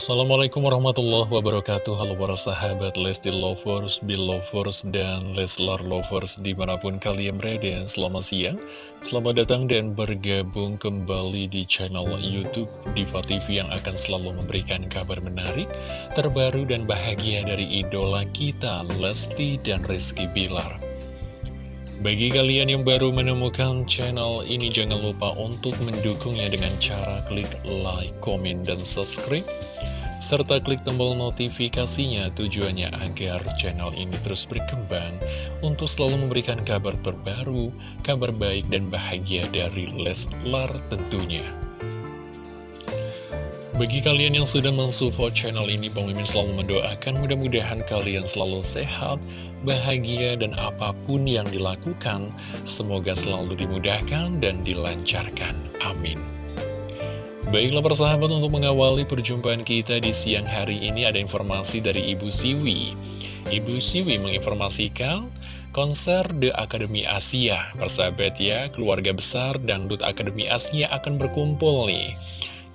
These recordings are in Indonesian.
Assalamualaikum warahmatullahi wabarakatuh. Halo para sahabat Lesti Lovers, Belovers, dan Leslar Lovers di mana pun kalian berada. Selamat siang, selamat datang dan bergabung kembali di channel Youtube Diva TV yang akan selalu memberikan kabar menarik Terbaru dan bahagia dari idola kita Lesti dan Rizky Bilar. Bagi kalian yang baru menemukan channel ini, jangan lupa untuk mendukungnya dengan cara klik like, komen, dan subscribe serta klik tombol notifikasinya tujuannya agar channel ini terus berkembang untuk selalu memberikan kabar terbaru, kabar baik dan bahagia dari Leslar tentunya. Bagi kalian yang sudah mensupport channel ini, Bang Mimin selalu mendoakan mudah-mudahan kalian selalu sehat, bahagia, dan apa pun yang dilakukan, semoga selalu dimudahkan dan dilancarkan. Amin. Baiklah persahabat untuk mengawali perjumpaan kita di siang hari ini ada informasi dari Ibu Siwi. Ibu Siwi menginformasikan konser The Academy Asia. Persahabat ya, keluarga besar dan Dut Academy Asia akan berkumpul nih.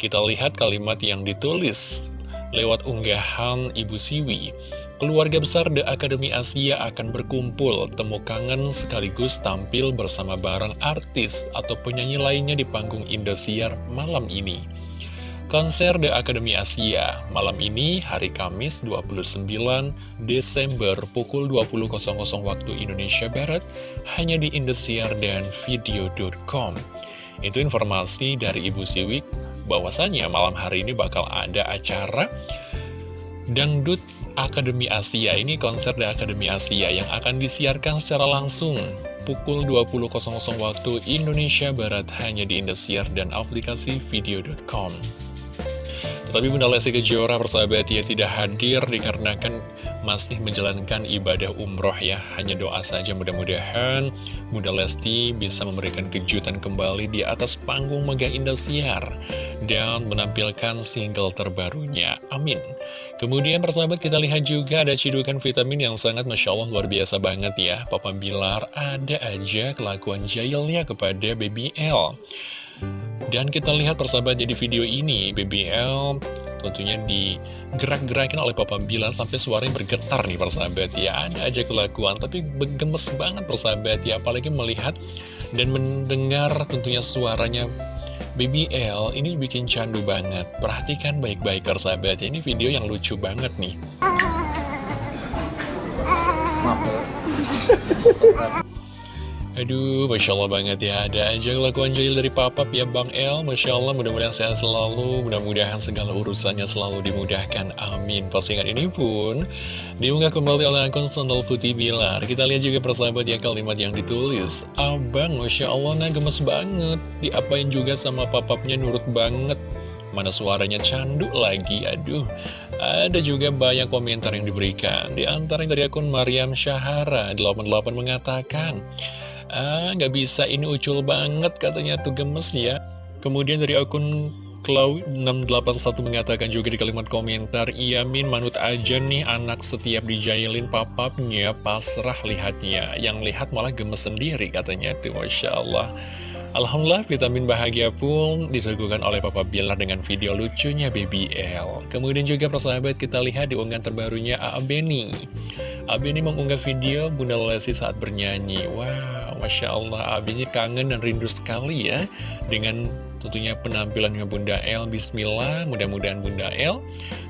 Kita lihat kalimat yang ditulis lewat unggahan Ibu Siwi Keluarga besar The Academy Asia akan berkumpul, temu kangen sekaligus tampil bersama bareng artis atau penyanyi lainnya di panggung Indosiar malam ini. Konser The Academy Asia malam ini hari Kamis 29 Desember pukul 20.00 waktu Indonesia Barat hanya di Indosiar dan video.com. Itu informasi dari Ibu Siwik bahwasannya malam hari ini bakal ada acara Dangdut Akademi Asia ini konser dari Akademi Asia yang akan disiarkan secara langsung pukul 20.00 waktu Indonesia Barat hanya di Indosiar dan aplikasi video.com. Tetapi Bunda Lesti Kejora persahabat ya tidak hadir dikarenakan masih menjalankan ibadah umroh ya. Hanya doa saja mudah-mudahan Bunda Lesti bisa memberikan kejutan kembali di atas panggung Mega Indosiar dan menampilkan single terbarunya. Amin. Kemudian persahabat kita lihat juga ada cidukan vitamin yang sangat Masya Allah luar biasa banget ya. Papa Bilar ada aja kelakuan jailnya kepada Baby L. Dan kita lihat persahabat jadi video ini BBL tentunya digerak-gerakin oleh Papa Bilar sampai suaranya bergetar nih persahabat ya Ada aja kelakuan tapi gemes banget persahabat ya Apalagi melihat dan mendengar tentunya suaranya BBL ini bikin candu banget. Perhatikan baik-baik persahabat ya Ini video yang lucu banget nih. Maaf Aduh, Masya Allah banget ya. Ada aja kelakuan jahil dari papap ya Bang El. Masya Allah, mudah-mudahan sehat selalu. Mudah-mudahan segala urusannya selalu dimudahkan. Amin. Postingan ini pun Diunggah kembali oleh akun Sandal Putih Bilar. Kita lihat juga persahabat ya kalimat yang ditulis. Abang, Masya Allah, nah gemes banget. Diapain juga sama papapnya nurut banget. Mana suaranya candu lagi, aduh. Ada juga banyak komentar yang diberikan. Di antaranya dari akun Mariam Syahara 88 mengatakan Ah, nggak bisa, ini ucul banget katanya tuh gemes ya. Kemudian dari akun Cloud681 mengatakan juga di kalimat komentar, Iya Min manut aja nih anak setiap dijailin papapnya, pasrah lihatnya. Yang lihat malah gemes sendiri katanya tuh, Masya Allah. Alhamdulillah vitamin bahagia pun disuguhkan oleh Papa Bilar dengan video lucunya BBL. Kemudian juga persahabat kita lihat di unggahan terbarunya A.A. Beni. A.A. Beni mengunggah video Bunda Lesti saat bernyanyi. Wow, Masya Allah. Beni kangen dan rindu sekali ya dengan tentunya penampilannya Bunda El. Bismillah, mudah-mudahan Bunda El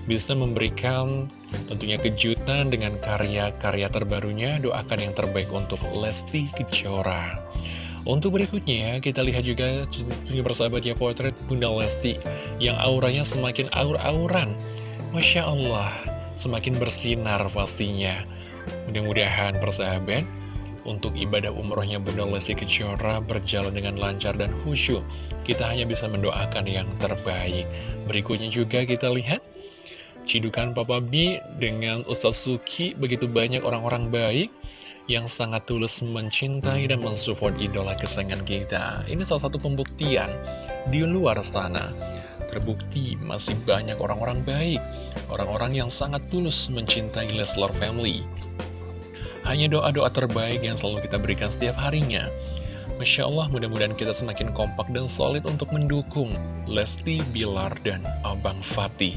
bisa memberikan tentunya kejutan dengan karya-karya terbarunya. Doakan yang terbaik untuk Lesti Kejora. Untuk berikutnya, kita lihat juga tentunya persahabat ya potret Bunda Lesti yang auranya semakin aur-auran. Masya Allah, semakin bersinar pastinya. Mudah-mudahan persahabat, untuk ibadah umrohnya Bunda Lesti Kejora berjalan dengan lancar dan khusyuk. Kita hanya bisa mendoakan yang terbaik. Berikutnya juga kita lihat Cidukan Papa B dengan Ustaz Suki begitu banyak orang-orang baik yang sangat tulus mencintai dan mensupport idola kesayangan kita. Ini salah satu pembuktian di luar sana. Terbukti masih banyak orang-orang baik, orang-orang yang sangat tulus mencintai Leslar Family. Hanya doa-doa terbaik yang selalu kita berikan setiap harinya. Masya Allah, mudah-mudahan kita semakin kompak dan solid untuk mendukung Lesti, Bilar, dan Abang Fatih.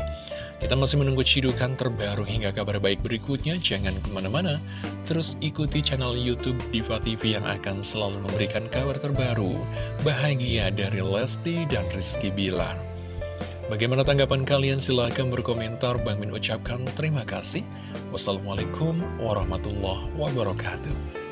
Kita masih menunggu cidukan terbaru hingga kabar baik berikutnya. Jangan ke mana-mana, terus ikuti channel Youtube Diva TV yang akan selalu memberikan kabar terbaru, bahagia dari Lesti dan Rizky Bilar. Bagaimana tanggapan kalian? Silahkan berkomentar. Bang Min ucapkan terima kasih. Wassalamualaikum warahmatullahi wabarakatuh.